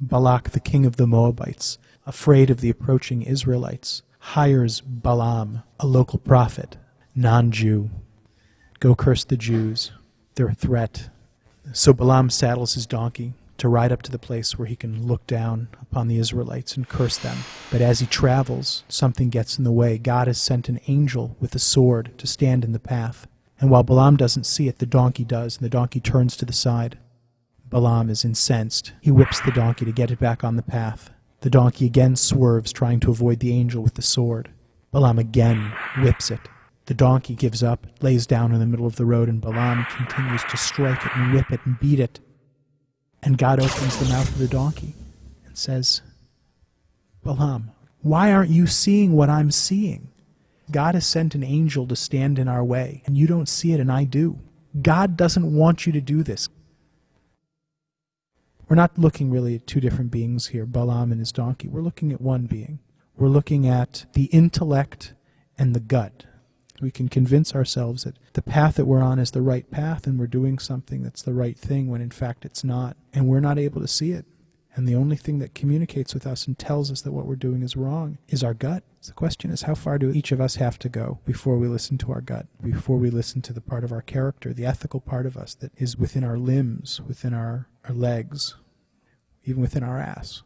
Balak, the king of the Moabites, afraid of the approaching Israelites, hires Balaam, a local prophet, non Jew. Go curse the Jews. They're a threat. So Balaam saddles his donkey to ride up to the place where he can look down upon the Israelites and curse them. But as he travels, something gets in the way. God has sent an angel with a sword to stand in the path. And while Balaam doesn't see it, the donkey does, and the donkey turns to the side. Balaam is incensed. He whips the donkey to get it back on the path. The donkey again swerves, trying to avoid the angel with the sword. Balaam again whips it. The donkey gives up, lays down in the middle of the road, and Balaam continues to strike it and whip it and beat it. And God opens the mouth of the donkey and says, Balaam, why aren't you seeing what I'm seeing? God has sent an angel to stand in our way, and you don't see it, and I do. God doesn't want you to do this. We're not looking really at two different beings here, Balaam and his donkey. We're looking at one being. We're looking at the intellect and the gut. We can convince ourselves that the path that we're on is the right path and we're doing something that's the right thing when in fact it's not. And we're not able to see it. And the only thing that communicates with us and tells us that what we're doing is wrong is our gut. So the question is, how far do each of us have to go before we listen to our gut, before we listen to the part of our character, the ethical part of us that is within our limbs, within our, our legs, even within our ass?